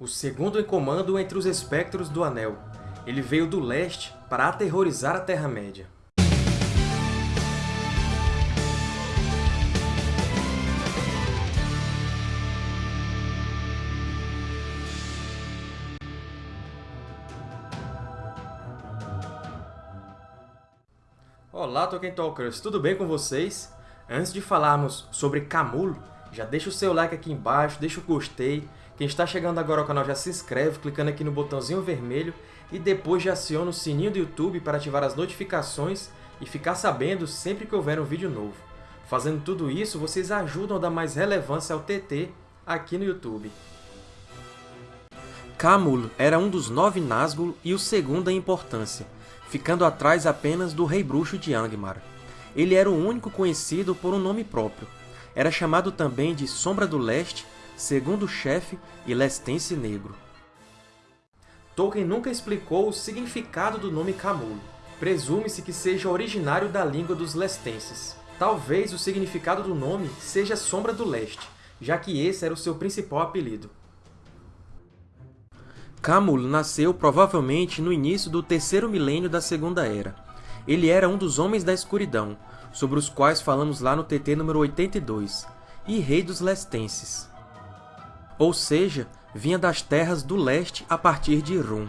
o segundo em comando entre os Espectros do Anel. Ele veio do leste para aterrorizar a Terra-média. Olá, Tolkien Talkers! Tudo bem com vocês? Antes de falarmos sobre Camul, já deixa o seu like aqui embaixo, deixa o gostei. Quem está chegando agora ao canal já se inscreve clicando aqui no botãozinho vermelho e depois já aciona o sininho do YouTube para ativar as notificações e ficar sabendo sempre que houver um vídeo novo. Fazendo tudo isso, vocês ajudam a dar mais relevância ao TT aqui no YouTube. Camul era um dos nove Nazgûl e o segundo em importância, ficando atrás apenas do Rei Bruxo de Angmar. Ele era o único conhecido por um nome próprio, era chamado também de Sombra do Leste, Segundo Chefe e Lestense Negro. Tolkien nunca explicou o significado do nome Camul. Presume-se que seja originário da língua dos lestenses. Talvez o significado do nome seja Sombra do Leste, já que esse era o seu principal apelido. Camul nasceu provavelmente no início do terceiro milênio da Segunda Era. Ele era um dos Homens da Escuridão, sobre os quais falamos lá no TT número 82, e rei dos Lestenses. Ou seja, vinha das terras do leste a partir de Rum.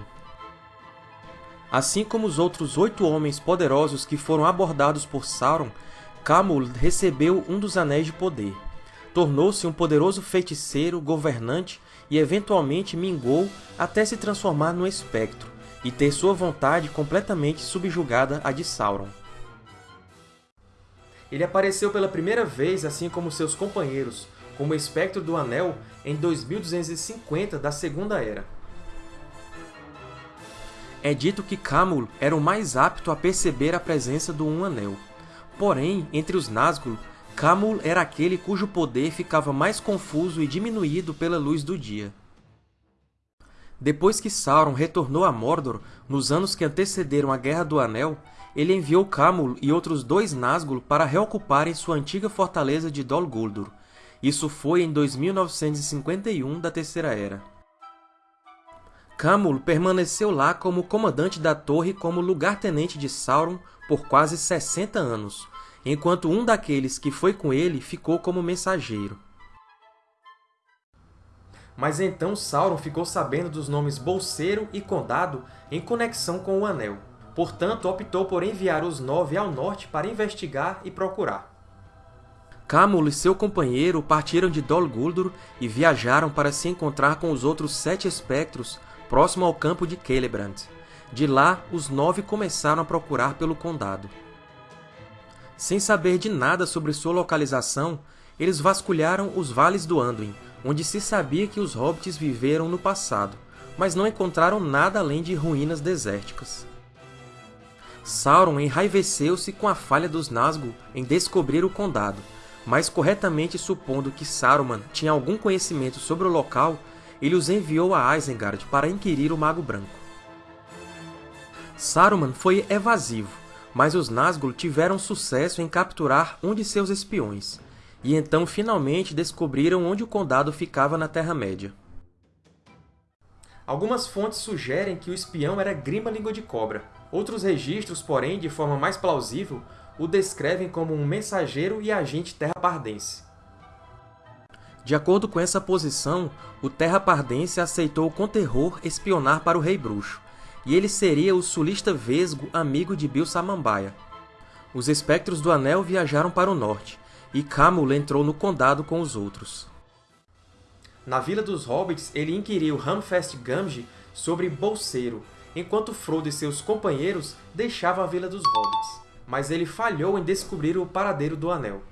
Assim como os outros oito homens poderosos que foram abordados por Sauron, Camul recebeu um dos Anéis de Poder. Tornou-se um poderoso feiticeiro, governante e eventualmente mingou até se transformar no Espectro e ter sua vontade completamente subjugada à de Sauron. Ele apareceu pela primeira vez, assim como seus companheiros, como Espectro do Anel em 2250 da Segunda Era. É dito que Camul era o mais apto a perceber a presença do Um Anel. Porém, entre os Nazgûl, Camul era aquele cujo poder ficava mais confuso e diminuído pela luz do dia. Depois que Sauron retornou a Mordor, nos anos que antecederam a Guerra do Anel, ele enviou Camul e outros dois Nazgûl para reocuparem sua antiga fortaleza de Dol Guldur. Isso foi em 2951 da Terceira Era. Camul permaneceu lá como comandante da torre como lugar-tenente de Sauron por quase 60 anos, enquanto um daqueles que foi com ele ficou como mensageiro. Mas então Sauron ficou sabendo dos nomes Bolseiro e Condado em conexão com o Anel. Portanto, optou por enviar os Nove ao norte para investigar e procurar. Camul e seu companheiro partiram de Dol Guldur e viajaram para se encontrar com os outros sete espectros próximo ao campo de Celebrant. De lá, os nove começaram a procurar pelo condado. Sem saber de nada sobre sua localização, eles vasculharam os vales do Anduin, onde se sabia que os hobbits viveram no passado, mas não encontraram nada além de ruínas desérticas. Sauron enraiveceu-se com a falha dos Nazgûl em descobrir o condado, mas corretamente supondo que Saruman tinha algum conhecimento sobre o local, ele os enviou a Isengard para inquirir o Mago Branco. Saruman foi evasivo, mas os Nazgûl tiveram sucesso em capturar um de seus espiões, e então finalmente descobriram onde o condado ficava na Terra-média. Algumas fontes sugerem que o espião era Grima Língua de Cobra, Outros registros, porém, de forma mais plausível, o descrevem como um mensageiro e agente terrapardense. De acordo com essa posição, o terrapardense aceitou com terror espionar para o Rei Bruxo, e ele seria o sulista Vesgo amigo de Bil Samambaia. Os Espectros do Anel viajaram para o norte, e Camul entrou no condado com os outros. Na Vila dos Hobbits, ele inquiriu Hamfest Gamgee sobre Bolseiro, enquanto Frodo e seus companheiros deixavam a Vila dos Hobbits. Mas ele falhou em descobrir o paradeiro do Anel.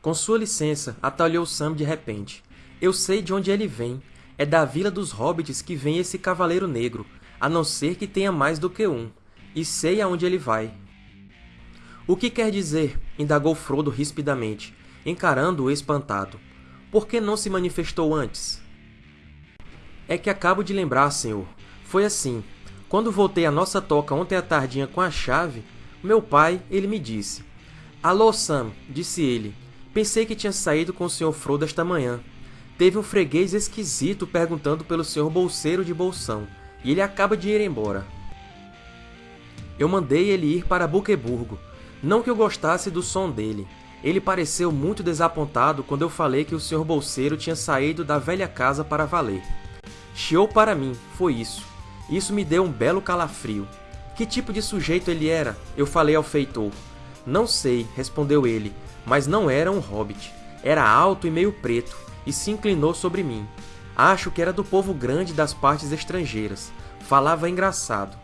Com sua licença, atalhou Sam de repente. Eu sei de onde ele vem. É da Vila dos Hobbits que vem esse Cavaleiro Negro, a não ser que tenha mais do que um. E sei aonde ele vai. O que quer dizer? indagou Frodo rispidamente, encarando-o espantado. Por que não se manifestou antes? É que acabo de lembrar, senhor. Foi assim. Quando voltei à nossa toca ontem à tardinha com a chave, meu pai, ele me disse. Alô, Sam, disse ele. Pensei que tinha saído com o Sr. Frodo esta manhã. Teve um freguês esquisito perguntando pelo Sr. Bolseiro de Bolsão, e ele acaba de ir embora. Eu mandei ele ir para Buqueburgo. Não que eu gostasse do som dele. Ele pareceu muito desapontado quando eu falei que o Sr. Bolseiro tinha saído da velha casa para valer. Chiou para mim, foi isso. Isso me deu um belo calafrio. Que tipo de sujeito ele era? Eu falei ao feitor. Não sei, respondeu ele, mas não era um hobbit. Era alto e meio preto, e se inclinou sobre mim. Acho que era do povo grande das partes estrangeiras. Falava engraçado.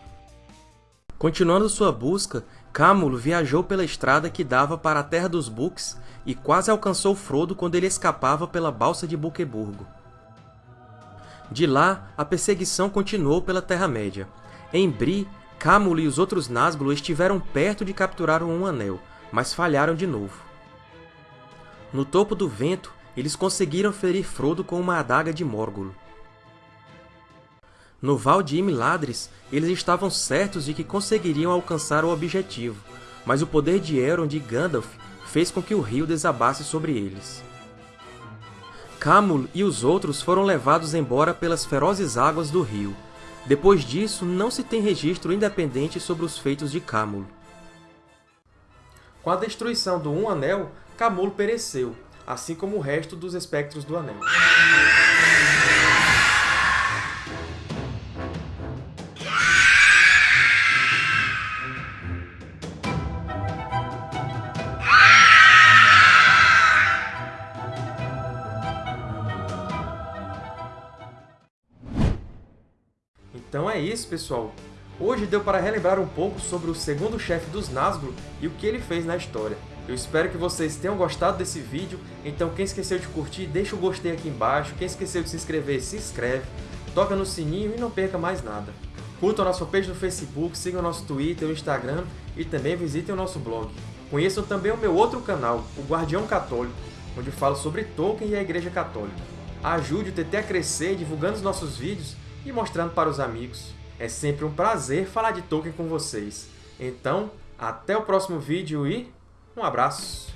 Continuando sua busca, Câmulo viajou pela estrada que dava para a Terra dos Books e quase alcançou Frodo quando ele escapava pela balsa de Buqueburgo. De lá, a perseguição continuou pela Terra-média. Em Bree, Câmulo e os outros Nazgûl estiveram perto de capturar um Anel, mas falharam de novo. No topo do vento, eles conseguiram ferir Frodo com uma adaga de Morgul. No Val de Imladris, eles estavam certos de que conseguiriam alcançar o objetivo, mas o poder de Elrond e Gandalf fez com que o rio desabasse sobre eles. Camul e os outros foram levados embora pelas ferozes águas do rio. Depois disso, não se tem registro independente sobre os feitos de Camul. Com a destruição do Um Anel, Camul pereceu, assim como o resto dos Espectros do Anel. Então é isso, pessoal! Hoje deu para relembrar um pouco sobre o segundo chefe dos Nazgûl e o que ele fez na história. Eu espero que vocês tenham gostado desse vídeo, então quem esqueceu de curtir, deixa o gostei aqui embaixo, quem esqueceu de se inscrever, se inscreve, toca no sininho e não perca mais nada. Curtam a nossa page no Facebook, sigam nosso Twitter, o Instagram e também visitem o nosso blog. Conheçam também o meu outro canal, o Guardião Católico, onde falo sobre Tolkien e a Igreja Católica. Ajude o TT a crescer divulgando os nossos vídeos e mostrando para os amigos. É sempre um prazer falar de Tolkien com vocês. Então, até o próximo vídeo e um abraço!